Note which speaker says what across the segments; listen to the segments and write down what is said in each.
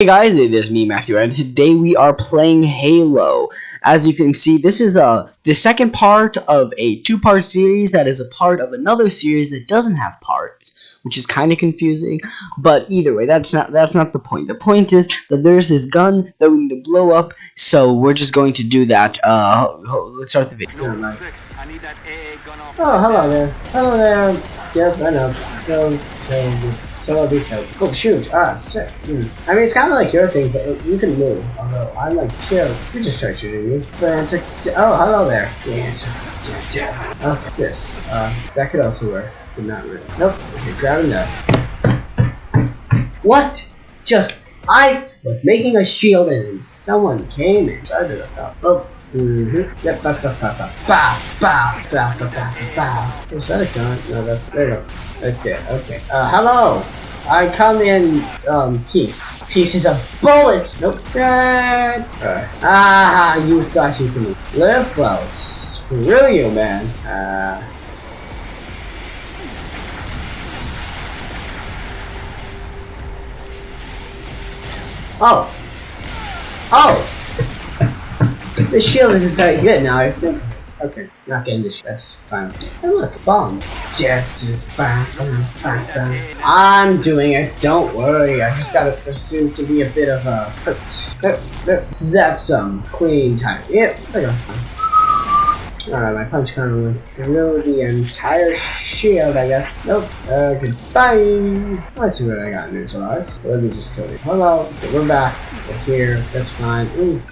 Speaker 1: Hey guys, it is me, Matthew, and today we are playing Halo. As you can see, this is uh, the second part of a two-part series that is a part of another series that doesn't have parts, which is kind of confusing. But either way, that's not that's not the point. The point is that there's this gun that we need to blow up, so we're just going to do that. Uh, let's start the video.
Speaker 2: Oh, hello there. Hello there. Yes, I know. So, so, Oh, shoot. Ah. Hmm. I mean, it's kind of like your thing, but you can move. Although, I'm like, chill. You just start shooting me. But it's like, oh, hello there. Yeah, yeah. Okay, this. Uh, that could also work, but not really. Nope. Okay, grabbing that. What? Just, I was making a shield and someone came and started top. Oh. Mm-hmm. Yep, that's that's that's that's bah, bah, bah, bah, bah, bah. Was that a gun? No, that's there you go. Okay, okay. Uh, hello! I come in, um, peace. Pieces of bullets! Nope. Dead. Right. Ah, you thought you could live well. Screw you, man. Uh... Oh! Oh! The shield isn't very good now. I think. Okay, not getting this. That's fine. And look, bomb. Just, bam, bam. I'm doing it. Don't worry. I just gotta. Seems to be a bit of a. That's some clean time. Yep. There you go. Alright, my punch kind of went through the entire shield, I guess. Nope. Uh, goodbye. Let's see what I got neutralized. Let me just kill you. Hello. We're back. We're here. That's fine. Ooh.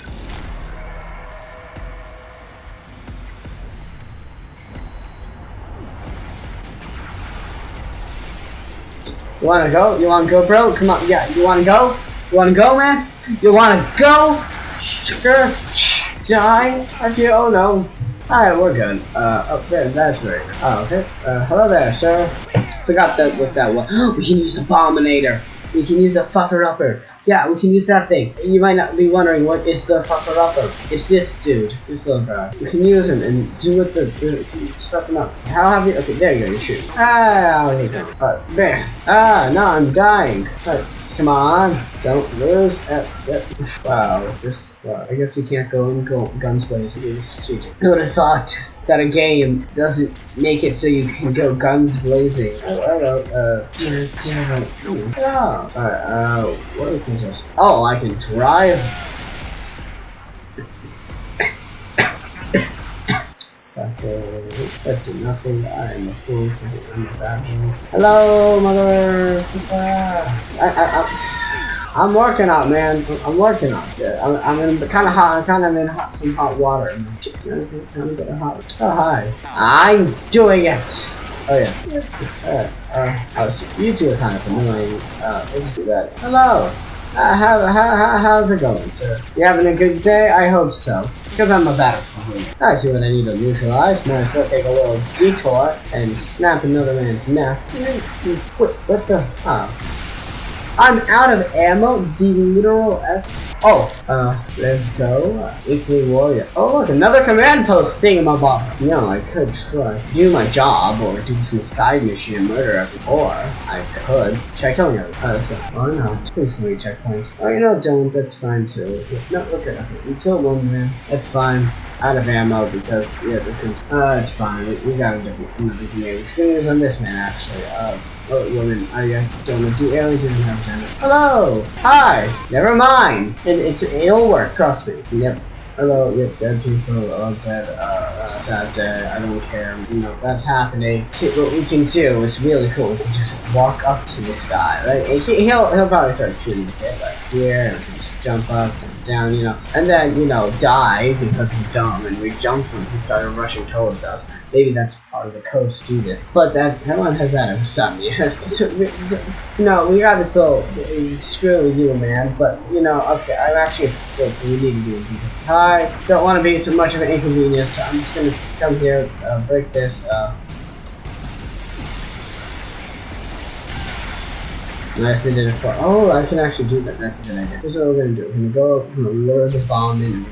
Speaker 2: Wanna go? You wanna go, bro? Come on, yeah. You wanna go? You wanna go, man? You wanna go? Sugar, die. I feel. Oh no. Alright, we're good. Uh, oh, there, that's right. Oh, okay. Uh, hello there, sir. Forgot that with that one. we can use Abominator. We can use a fucker upper. Yeah, we can use that thing. You might not be wondering what is the fucker upper. It's this dude, this little guy. You can use him and do what the, the fuck him up. How have you? Okay, there you go. You shoot. Ah, go. Uh, there. Ah, no, I'm dying. Uh, come on, don't lose. Uh, uh, wow, this. I guess we can't go in go, guns blazing. It's strategic. Who would have thought? That a game doesn't make it so you can go guns blazing. Oh, hello, uh, oh, alright, uh, what can just, oh, I can drive. That did nothing. I am a fool bad Hello, mother. I, I, I, I'm working out, man. I'm working out. Yeah, I'm, I'm in kind of hot. I'm kind of in hot, some hot water. I'm getting hot. Oh hi. I'm doing it. Oh yeah. Uh, uh, so you two are kind of annoying. Uh, let's do that. Hello. Uh, how, how, how, how's it going, sir? You having a good day? I hope so. Because I'm a battlefield. I see what I need to neutralize. Might as well take a little detour and snap another man's neck. What, what the? Oh. I'm out of ammo. The literal F. Oh, uh, let's go. Equally warrior. Oh, look, another command post thingamabob. You know, I could try do my job or do some side mission murder or I could check him. Uh, so, oh no, please give me checkpoints. Oh, you know, don't. That's fine too. No, okay, okay. We killed one man. That's fine out of ammo because yeah, this is uh it's fine. We, we got a different another. Which gonna use on this man actually. Uh oh woman, I don't know do aliens even have gender. Hello! Hi! Never mind! It, it's it'll work, trust me. Yep. Hello, yep, dead people, oh dead, uh, uh sad day, I don't care, you know, that's happening. See, what we can do is really cool, we can just walk up to this guy, right? He, will he'll probably start shooting the like here, and just jump up, and down, you know, and then, you know, die because we're dumb and we jumped when he started rushing towards us. Maybe that's part of the code to do this. But that, one has that me. so, so, no, we got this little, screw you, man, but, you know, okay, I'm actually, we need to do this. Hi, don't want to be so much of an inconvenience, so I'm just gonna come here, uh, break this, uh, Nice, they did it for. Oh, I can actually do that. That's a good idea. This is what we're gonna do. We're gonna go, we're gonna lure the bomb in,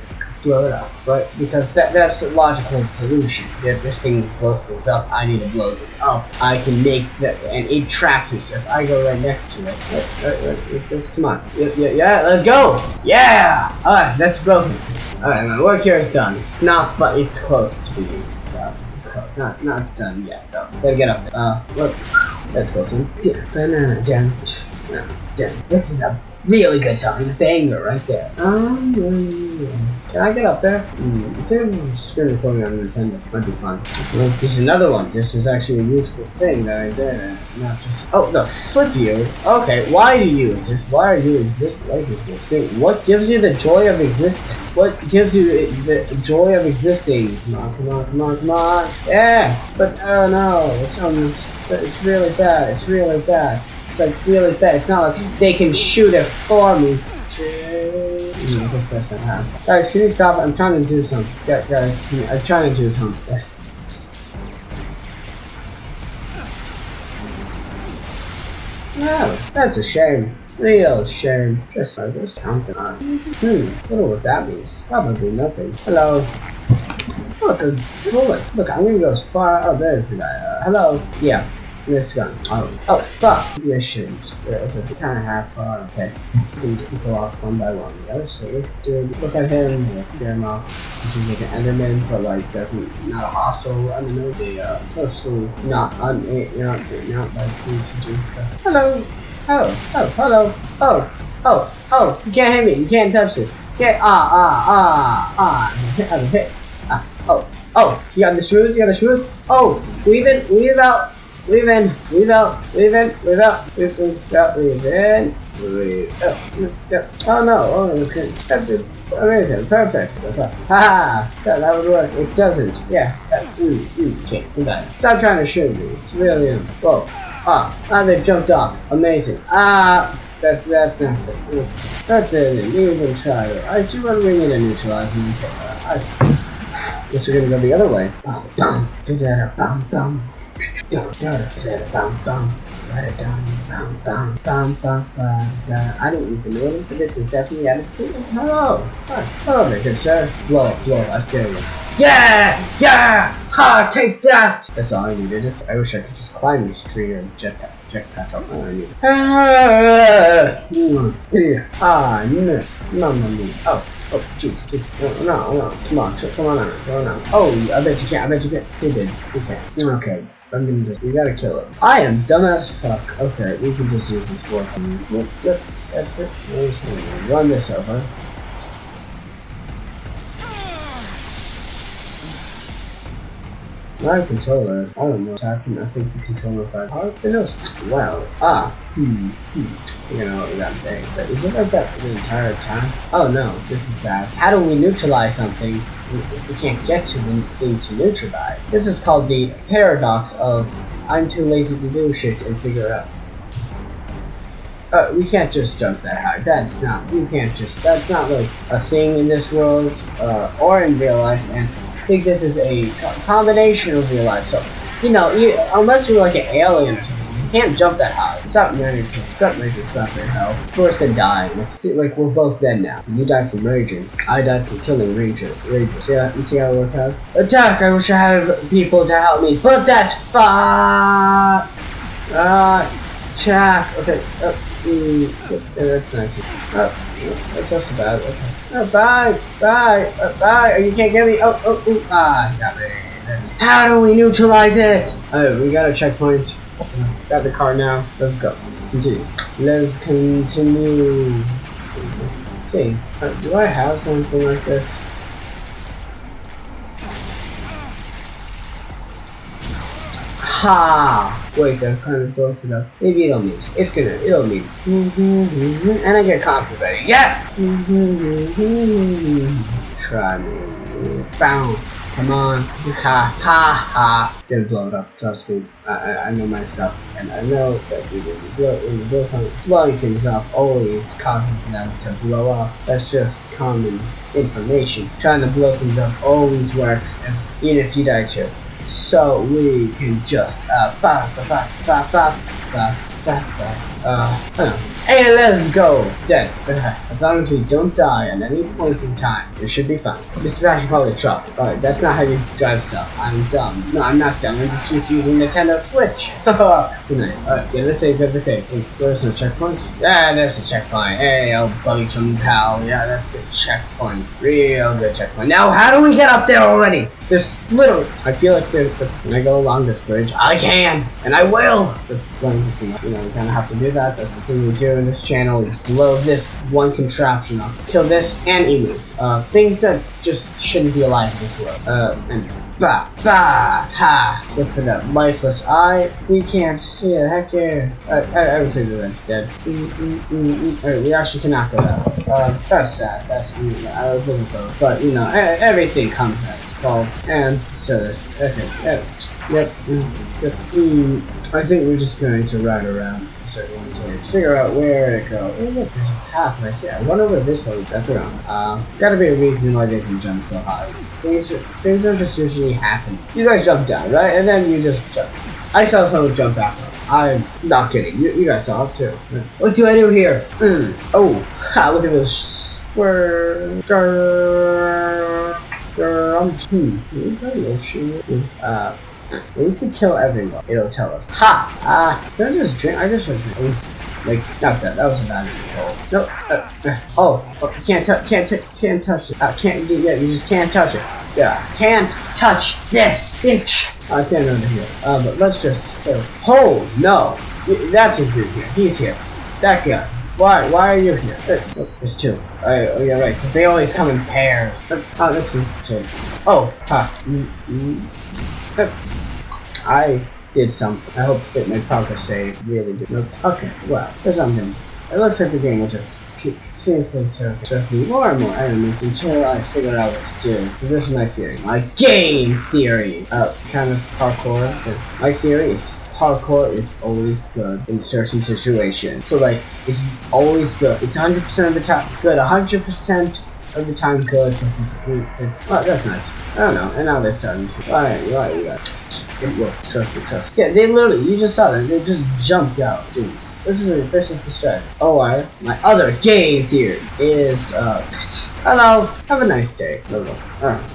Speaker 2: blow it up, right? Because that that's a logical solution. If this thing blows things up, I need to blow this up. I can make that, and it tracks it. So if I go right next to it, right, right, right, come on, yeah, yeah, yeah, let's go, yeah. All right, that's broken. All right, my work here is done. It's not, but it's close to being done. It's close, not not done yet though. Gotta get up there. Uh, look, let's go soon. Banana damage. Yeah, this is a really good song. Banger right there. Um, can I get up there? I think screen recording on Nintendo. This might be fun. Well, there's another one. This is actually a useful thing that I did. Not just. Oh, the flip you. Okay, why do you exist? Why are you exist like existing? What gives you the joy of existence? What gives you the joy of existing? Come on, come on, come on, come on. Yeah, but oh no, it's um, it's really bad. It's really bad. It's like really bad. It's not like they can shoot it for me. Mm, I guess that's not happening. Guys, can you stop? I'm trying to do something. Yeah, guys, can you, I'm trying to do something. No, that's a shame. Real shame. Just I just counting on. Hmm, wonder what that means. Probably nothing. Hello. Look, bullet. Look, I'm gonna go as far. Oh, there's the guy. Uh, hello. Yeah. This gun. Oh, oh, fuck. Shouldn't. Yeah, okay, kind of half far. Okay. We can go off one by one. Yeah, so let's do look at him. Let's scare him off. This is like an Enderman, but like doesn't not a hostile. I don't know. They uh, mostly not un, eh, not not like to do stuff. Hello. Oh, oh, hello. Oh, oh, oh. You can't hit me. You can't touch it. Okay. Ah, ah, ah, ah. I'm hit. Ah. Oh, oh. You got the shrews. You got the shrews. Oh, weave in, weave out. Weave in, weave out, weave in, weave out, weave in, out, weave in, weave out. Oh no, oh okay. That's. Amazing, perfect. Haha, yeah, that would work. It doesn't. Yeah. Ooh, ooh, okay. Stop trying to shoot me. It's really, um, whoa. Ah, ah, they jumped off. Amazing. Ah, that's, that's. That's it. You even try. I see what we need to neutralize. I see. Guess we're gonna go the other way. Bum, bum, bum, bum. Bum, I don't even notice. So this is definitely out of school. Hello. Hi. Hello there, good sir. Blow blow I tell you. Yeah! Yeah! Ha! Take that! That's all I needed. Just, I wish I could just climb this tree or jetpack. Jetpack up I need. Ah! Yeah. Ah, I missed. No, no. Oh. Oh, jeez. No, no, no, come on, come on, come on now. Oh, I bet you can't, I bet you can't. You did, you can't. Okay, I'm gonna just, we gotta kill him. I am dumb as fuck. Okay, we can just use this for Yep, that's it. Run this over. My controller, I don't know what's. I think the controller got hard. Wow. Ah. Hmm. Hmm. You know that thing. But is it like that the entire time? Oh no, this is sad. How do we neutralize something if we can't get to the thing to neutralize? This is called the paradox of I'm too lazy to do shit and figure it out. Uh, we can't just jump that high. That's not. You can't just. That's not like a thing in this world uh, or in real life. And think this is a combination of real life. So, you know, you, unless you're like an alien or something, you can't jump that high. It's not not raging. It's not very hell. Worse than dying. See, like we're both dead now. You died from raging. I died from killing rager. Rager. See how you see how it works out? Attack! I wish I had people to help me, but that's fine. Ah, attack. Okay. Oh, mm, yeah, that's nice. Oh, that's also bad. Okay. Oh, bye, bye, uh, bye. Oh, you can't get me. Oh, oh, ooh. ah, got me. That's- How do we neutralize it? Oh, we got a checkpoint. Got the car now. Let's go. Continue. Let's continue. Okay. Uh, do I have something like this? Ha! Wait, that kind of close enough. Maybe it'll meet. It's gonna, it'll meet. Mm-hmm, and I get confident. Yeah! Mm-hmm. Try me. Bounce. Come on. Ha ha ha. Gonna blow it up. Trust me. I, I, I know my stuff. And I know that when you blow, when you blow something, blowing things up always causes them to blow up. That's just common information. Trying to blow things up always works, as, even if you die too so we can just uh, bah, bah, bah, bah, bah, bah, bah, uh, and let's go. Dead. As long as we don't die at any point in time it should be fine. This is actually probably a truck but that's not how you drive stuff. I'm dumb. No I'm not dumb. I'm just, just using Nintendo Switch. So nice alright get oh, the safe. get the safe. there's no checkpoint? Yeah there's a checkpoint. Hey old buggy chum pal. Yeah that's a good checkpoint. Real good checkpoint. Now how do we get up there already? There's literally, I feel like there's, when I go along this bridge, I can, and I will. But when this thing, you know, we kind of have to do that. That's the thing we do in this channel. We blow this one contraption up, kill this and emus. Uh, things that just shouldn't be alive in this world. Uh, and bah, bah, ha. Except for that lifeless eye, we can't see it. Heck yeah. I, I, I would say that that's dead. Mm, mm, mm, mm. Alright, we actually cannot go that way. Uh, that's sad. That's, I, mean, I was looking for, but you know, everything comes out faults and so there's okay yep yep yep. I think we're just going to ride around circles until we figure out where to go. Oh look, there's right there. I wonder this leads. That's around. Um, gotta be a reason why they can jump so high. Things just things are just usually happening. You guys jump down, right? And then you just jump. I saw someone jump back up. I'm not kidding. You, you guys saw it too. What do I do here? Mm. Oh, ha, look at this. Square. Um, hmm. Uh, we could kill everyone. It'll tell us. Ha! Ah, uh, did I just drink? I just drink. Like, not that. That was a bad control. No. Uh, uh, oh, oh, can't touch. Can't touch. can't touch it. Uh, can't. Yeah, you just can't touch it. Yeah, can't touch this bitch. I can't remember here. Uh, but let's just. Uh, oh no, that's a dude here. He's here. That guy. Why? Why are you here? There's two. Oh, oh yeah, right. 'cause they always come in pairs. Oh, me. Okay. Oh, ha. I did something. I hope that my progress save really did. Okay, well, there's something. It looks like the game will just keep seriously surf me more and more enemies until I figure out what to do. So this is my theory. My game theory. Uh, kind of parkour. My theory is parkour is always good in certain situations. So like, it's always good. It's 100% of the time good. 100% of the time good. That's nice. I don't know. And now they're starting to. Alright, right, right. It works. Trust me, trust me. Yeah, they literally, you just saw that. They just jumped out. Dude. This is this is the strat. Oh, I, my other game theory is, uh, hello, have a nice day. Alright.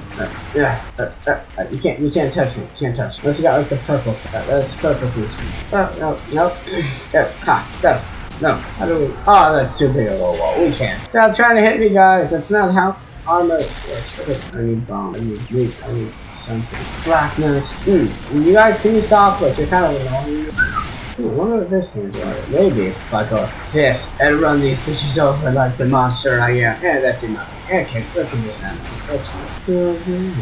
Speaker 2: Yeah, uh, uh, uh, you can't, you can't touch me, you can't touch me. Unless you got like the purple, uh, that's purple piece. No, no, no, yeah, ha, no, no, how do we, oh, that's too big of a wall, we can't. Stop trying to hit me, guys, that's not how armor works. Okay, I need bomb, I need meat, I need something. Blackness, hmm, you guys, can you stop, like, you're kind of annoying. Ooh, wonder what this thing's like. Maybe if I go this and run these bitches over like the monster I am. Yeah, that did nothing. Okay, look at this animal. That's fine. Hmm,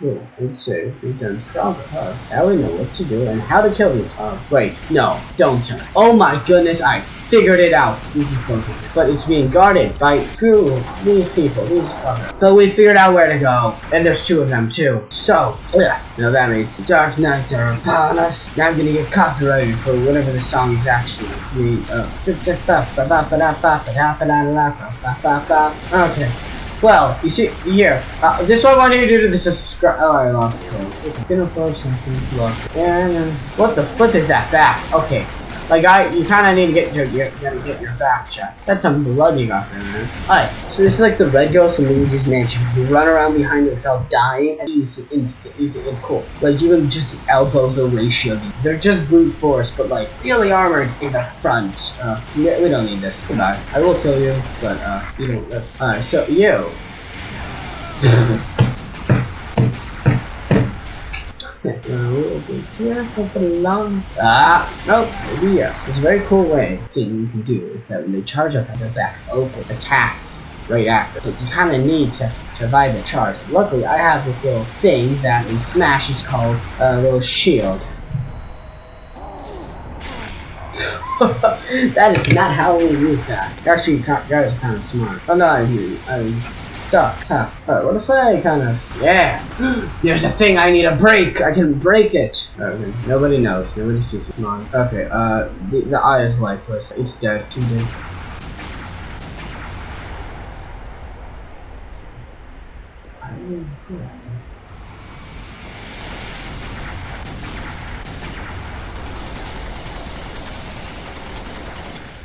Speaker 2: cool. Let's see. We've done stop us. Now we know what to do and how to kill these. Oh, wait. No, don't turn. Oh my goodness, I figured it out. We just go to But it's being guarded by who? These people. These fuckers. But we figured out where to go. And there's two of them too. So, yeah. Now that means the dark nights are upon us. Now I'm gonna get copyrighted for whatever the song is actually. We, uh, Okay. Well, you see, here, uh, this is what I want you to do to this subscribe. Oh, I lost clothes. Okay, gonna something. Look. And, uh, what the flip is that back? Okay. Like, I, you kind of need to get your, you gotta get your back checked. That's some blood you got there, man. Alright, so this is like the Red Ghost and Luigi's Mansion. You run around behind it without dying, and easy, instant, easy, it's cool. Like, even just elbows a ratio. They're just brute force, but like, really armored in the front. Uh, we don't need this. Goodbye. I will kill you, but, uh, you know, that's, alright, so, you. Ah, nope, maybe yes. It's a very cool way thing you can do is that when they charge up at their back, open attacks right after. But you kind of need to survive the charge. Luckily, I have this little thing that in Smash is called a little shield. that is not how we use that. Actually, that is kind of smart. Oh no, I mean, I'm stuck. Huh. Alright, what if I kind of... Yeah! There's a thing I need to break! I can break it! Okay, nobody knows. Nobody sees it. Come on. Okay, uh, the, the eye is lifeless. It's dead. Too dead.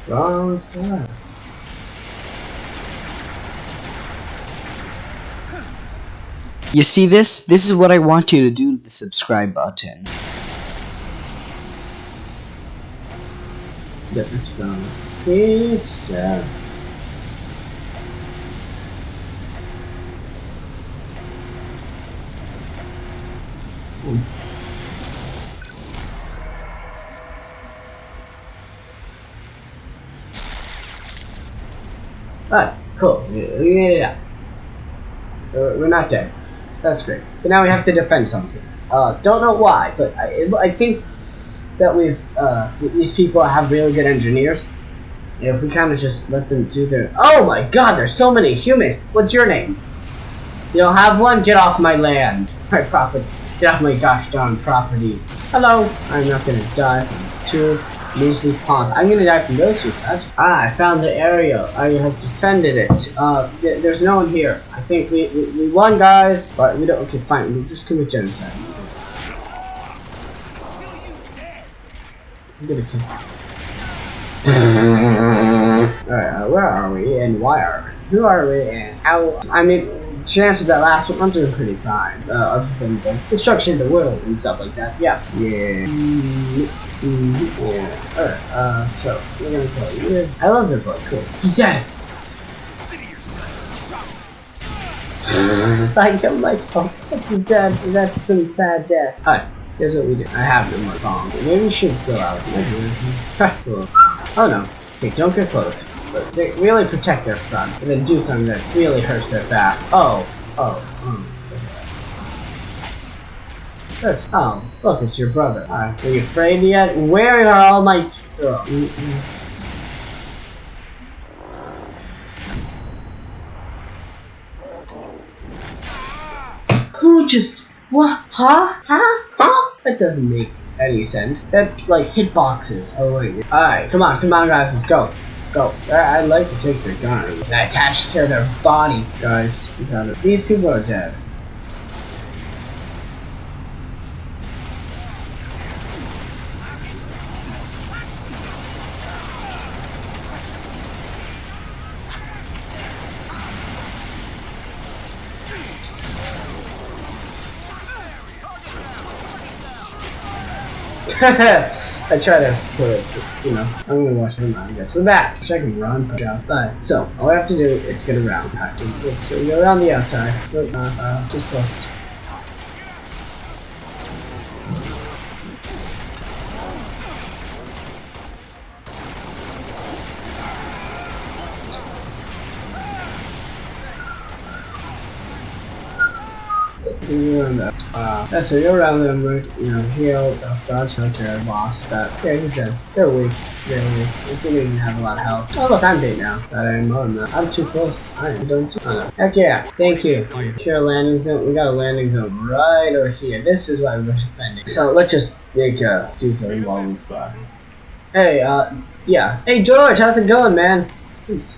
Speaker 2: Wrong side.
Speaker 1: You see this? This is what I want you to do to the subscribe button.
Speaker 2: Get this from pizza. Hmm. Alright, cool. We made it. Uh, We're not dead. That's great. But now we have to defend something. Uh, don't know why, but I, I think that we've uh, these people have really good engineers. If we kind of just let them do their oh my god, there's so many humans. What's your name? You don't have one. Get off my land. My property. Get off my gosh darn property. Hello. I'm not gonna die from two measly pawns. I'm gonna die from those two. That's ah, I found the area. I have defended it. Uh, th there's no one here. I think we, we we won, guys. But we don't. Okay, fine. We just commit genocide. I'm gonna kill. Alright, uh, where are we and why are we? Who are we and how? I mean, to answer that last one, I'm doing pretty fine. Uh, other than the destruction of the world and stuff like that. Yeah. Yeah. Mm, mm, yeah. Alright, uh, so, we're gonna kill you. Yes. I love your book. Cool. He's dead. I killed myself. That's dead. That's some sad death. Alright. Here's what we do. I have them on song. Maybe we should go out. so, oh no. Okay, don't get close. But they really protect their front, and then do something that really hurts their back. Oh, oh, oh. This. Oh, look, it's your brother. Alright, are you afraid yet? Where are all my... Oh, mm, mm. Who just... What? Huh? Huh? Huh? That doesn't make any sense. That's like hitboxes. Oh wait. Alright, come on, come on guys, let's go. I- I'd like to take their guns and attach to their body. Guys, we got it. These people are dead. I try to put it, you know, I'm gonna watch them out, I guess. We're back. Check and run, push out. But, so, all we have to do is get around. Alright, so we go around the outside. But, uh, uh, just lost. Around that. Uh, yeah, so you're around them. You know, heal, uh, dodge, shelter, boss, that. Yeah, he's dead. They're weak. They're weak. They didn't even have a lot of health. Oh, look, I'm dead now. That I'm than that. I'm too close. I am don't. Oh, no. Heck yeah. Thank you. Secure landing zone. We got a landing zone right over here. This is why we're defending. So let's just make uh, do something while we fly. Hey, uh, yeah. Hey, George, how's it going, man? Please.